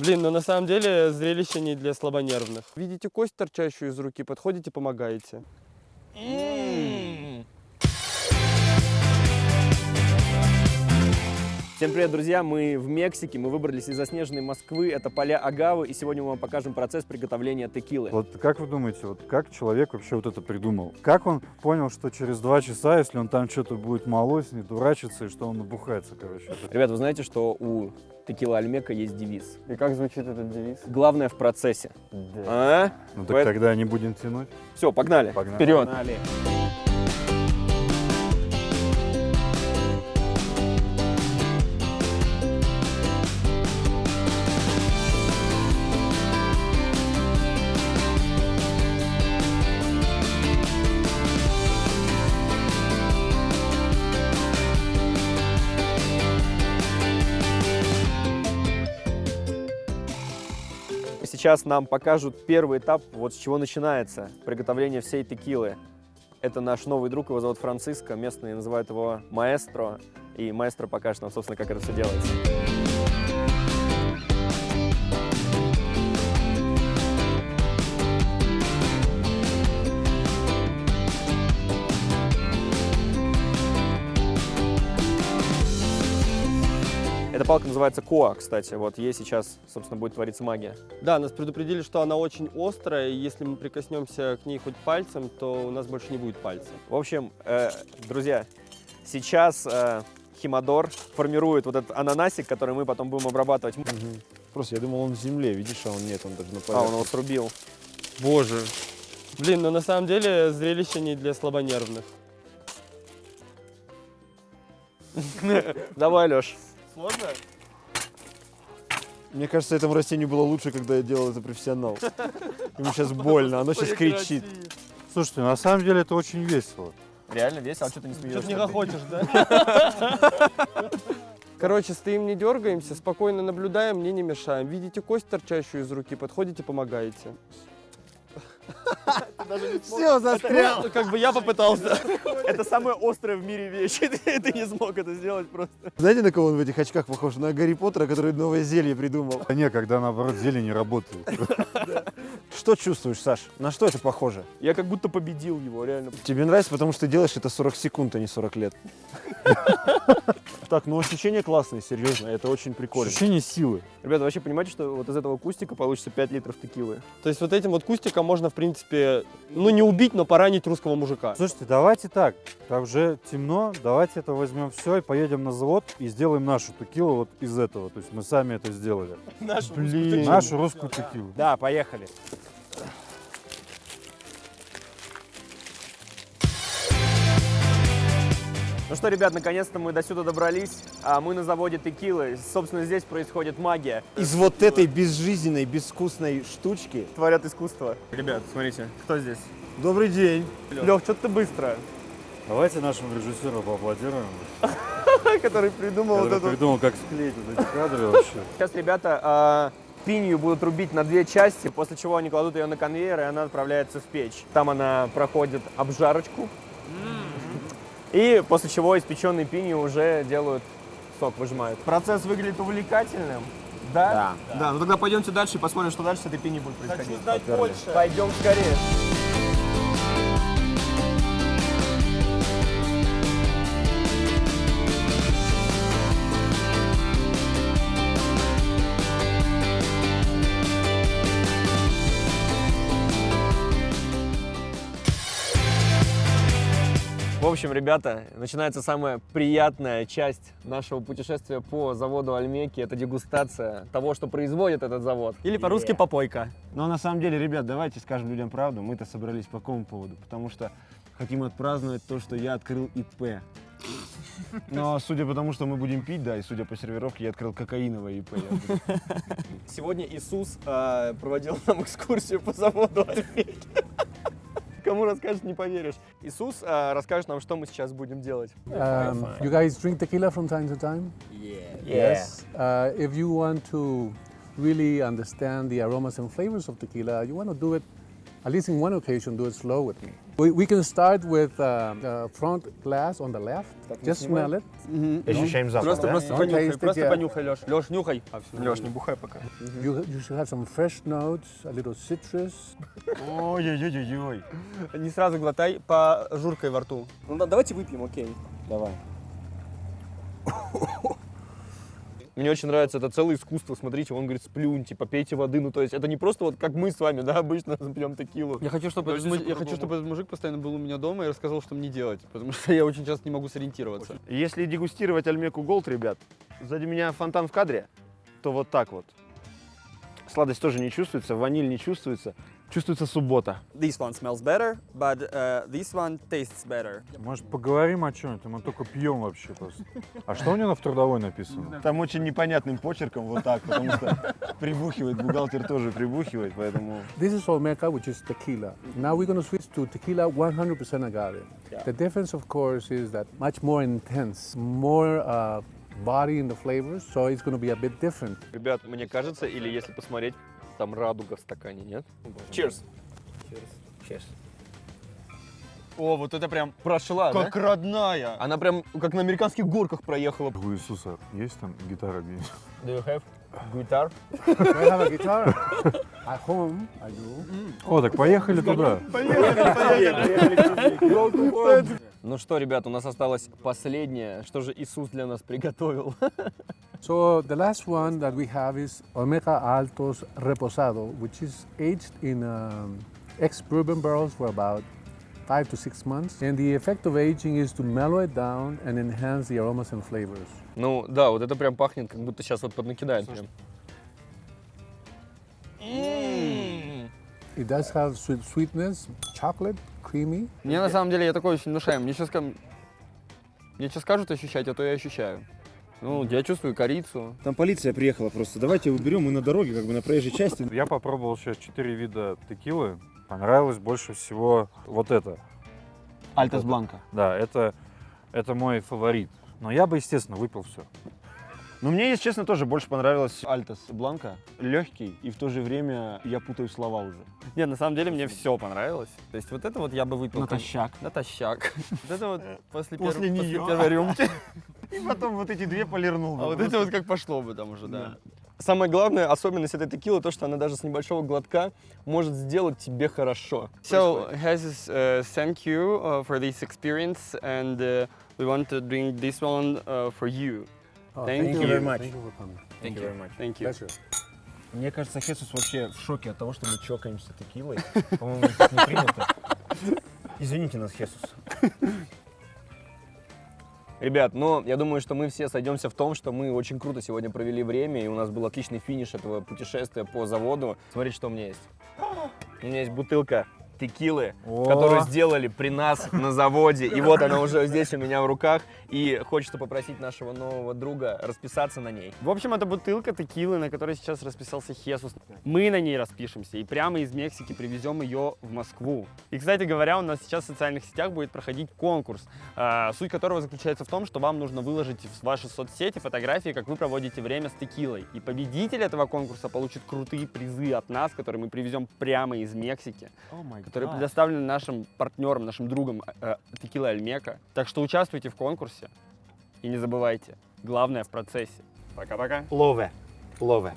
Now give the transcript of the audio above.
Блин, но на самом деле зрелище не для слабонервных. Видите кость, торчащую из руки, подходите, помогаете. Всем привет, друзья! Мы в Мексике, мы выбрались из заснеженной Москвы, это поля Агавы, и сегодня мы вам покажем процесс приготовления текилы. Вот как вы думаете, вот как человек вообще вот это придумал? Как он понял, что через два часа, если он там что-то будет молоть, не дурачиться, и что он набухается, короче? Ребят, вы знаете, что у текила Альмека есть девиз? И как звучит этот девиз? Главное в процессе. А? Ну так это- тогда не будем тянуть. Все, погнали. Погнали. Вперед. Сейчас нам покажут первый этап, вот с чего начинается приготовление всей текилы. Это наш новый друг, его зовут Франциско, местные называют его маэстро, и маэстро покажет нам, собственно, как это все делается. Эта палка называется коа, кстати, вот ей сейчас, собственно, будет твориться магия. Да, нас предупредили, что она очень острая, и если мы прикоснемся к ней хоть пальцем, то у нас больше не будет пальца. В общем, э, друзья, сейчас э, Химадор формирует вот этот ананасик, который мы потом будем обрабатывать. Просто я думал, он в земле, видишь, а он нет, он даже на А, он поверхности. его срубил. Боже. Блин, но на самом деле зрелище не для слабонервных. Давай, Леш. Сложно? Мне кажется, этому растению было лучше, когда я делал это профессионал. Ему сейчас больно, оно сейчас кричит. Слушайте, на самом деле это очень весело. Реально весело, а что ты не смеешься? не хохочешь, да? Короче, стоим, не дергаемся, спокойно наблюдаем, мне не мешаем. Видите кость, торчащую из руки, подходите, помогаете. Все, застрял. Ну, как бы я попытался. Это самая острая в мире вещь. Ты, не смог это сделать просто. Знаете, на кого он в этих очках похож? На Гарри Поттера, который новое зелье придумал. А не, когда наоборот зелень не работает. Что чувствуешь, Саш? На что это похоже? Я как будто победил его, реально. Тебе нравится, потому что ты делаешь это 40 секунд, а не 40 лет. Так, ну ощущение классное, серьезно, это очень прикольно. Ощущение силы. Ребята, вообще понимаете, что вот из этого кустика получится 5 литров текилы? То есть вот этим вот кустиком можно, в принципе, ну не убить, но поранить русского мужика. Слушайте, давайте так. Так уже темно, давайте это возьмем все и поедем на завод и сделаем нашу текилу вот из этого. То есть мы сами это сделали. Блин. Нашу русскую текилу. Да, поехали. Ну что, ребят, наконец-то мы до сюда добрались. А мы на заводе текилы. Собственно, здесь происходит магия. Из вот этой безжизненной, безвкусной штучки. Творят искусство. Ребят, смотрите, кто здесь? Добрый день. Лех, что ты быстро? Давайте нашему режиссеру поаплодируем, Который придумал вот эту... придумал, как склеить вот эти кадры вообще. Сейчас ребята а, пинью будут рубить на две части, после чего они кладут ее на конвейер, и она отправляется в печь. Там она проходит обжарочку. И после чего испеченные пинью уже делают сок, выжимают. Процесс выглядит увлекательным. Да? Да. Да, ну тогда пойдемте дальше и посмотрим, что дальше с этой пиней будет происходить. знать больше. Пойдем скорее. Общем, ребята, начинается самая приятная часть нашего путешествия по заводу Альмеки. Это дегустация того, что производит этот завод. Или по-русски попойка. Но на самом деле, ребят, давайте скажем людям правду. Мы-то собрались по какому поводу? Потому что хотим отпраздновать то, что я открыл ИП. Но судя по тому, что мы будем пить, да, и судя по сервировке, я открыл кокаиновое ИП. Сегодня Иисус э, проводил нам экскурсию по заводу Альмеки. Кому расскажешь, не поверишь. Иисус э, расскажет нам, что мы сейчас будем делать. Um, you guys drink tequila from time to time? Yes. Uh, if you want to really understand the aromas and flavors of tequila, you want to do it, at least in one occasion, do it slow with me. We, we can start with uh, the front glass on the left. Just smell it. Ощущаем запах, Просто, да? просто Ну, понюхай, просто yeah. понюхай, Леш. Леш, нюхай. Леш, не бухай пока. You, you should have some fresh notes, a little citrus. Ой-ой-ой-ой. Не сразу глотай по журкой во рту. Ну да, давайте выпьем, окей. Давай. Мне очень нравится это целое искусство. Смотрите, он говорит, сплюньте, попейте воды. Ну, то есть это не просто вот как мы с вами, да, обычно пьем текилу. Я хочу, чтобы этот, я хочу, чтобы этот мужик постоянно был у меня дома и рассказал, что мне делать, потому что я очень часто не могу сориентироваться. Если дегустировать Альмеку Голд, ребят, сзади меня фонтан в кадре, то вот так вот. Сладость тоже не чувствуется, ваниль не чувствуется. Чувствуется суббота. This one smells better, but uh, this one tastes better. Может, поговорим о чем-нибудь? Мы только пьем вообще просто. А что у него на в трудовой написано? Там очень непонятным почерком вот так, потому что прибухивает, бухгалтер тоже прибухивает, поэтому... This is Olmeca, which is tequila. Now we're going to switch to tequila 100% agave. The difference, of course, is that much more intense, more uh, body in the flavors, so it's going to be a bit different. Ребят, мне кажется, или если посмотреть, там радуга в стакане, нет? Cheers. О, вот это прям прошла, Как родная. Она прям как на американских горках проехала. У Иисуса есть там гитара где-нибудь? Do you have guitar? I have a guitar at home. I do. О, так поехали туда. Ну что, ребят, у нас осталось последнее. Что же Иисус для нас приготовил? So the last one that we have is Olmeca Altos Reposado, which is aged in um, ex-bourbon barrels for about five to six months. And the effect of aging is to mellow it down and enhance the aromas and flavors. Ну да, вот это прям пахнет, как будто сейчас вот поднакидает прям. It does have sweet sweetness, chocolate, creamy. Мне на самом деле я такой очень внушаем. Мне сейчас, мне сейчас скажут ощущать, а то я ощущаю. Ну, я чувствую корицу. Там полиция приехала просто. Давайте уберем мы на дороге, как бы на проезжей части. Я попробовал сейчас четыре вида текилы. Понравилось больше всего вот это. Альтас Бланка. Да, это, это мой фаворит. Но я бы, естественно, выпил все. Но мне, если честно, тоже больше понравилась Альтас Бланка. Легкий, и в то же время я путаю слова уже. Нет, на самом деле мне все понравилось. То есть вот это вот я бы выпил. Натощак. Натощак. Вот это вот после, пер- После после неё. первой рюмки. И потом вот эти две полирнул. А вот это вот как пошло бы там уже, да. Самая главная особенность этой текилы то, что она даже с небольшого глотка может сделать тебе хорошо. So, Hazes, uh, thank you uh, for this experience, and uh, we want to drink this one uh, for you. Oh, Thank you very much. Thank you for coming. Thank you very much. Thank you. Pleasure. Мне кажется, Хесус вообще в шоке от того, что мы чокаемся текилой. По-моему, это не принято. Извините нас, Хесус. Ребят, но я думаю, что мы все сойдемся в том, что мы очень круто сегодня провели время, и у нас был отличный финиш этого путешествия по заводу. Смотрите, что у меня есть. У меня есть бутылка текилы, О. которую сделали при нас на заводе. И вот она уже здесь у меня в руках. И хочется попросить нашего нового друга расписаться на ней. В общем, это бутылка текилы, на которой сейчас расписался Хесус. Мы на ней распишемся и прямо из Мексики привезем ее в Москву. И, кстати говоря, у нас сейчас в социальных сетях будет проходить конкурс, а, суть которого заключается в том, что вам нужно выложить в ваши соцсети фотографии, как вы проводите время с текилой. И победитель этого конкурса получит крутые призы от нас, которые мы привезем прямо из Мексики, которые предоставлены нашим партнерам, нашим другам э, Текила Альмека. Так что участвуйте в конкурсе и не забывайте, главное в процессе. Пока-пока. Лове. Лове.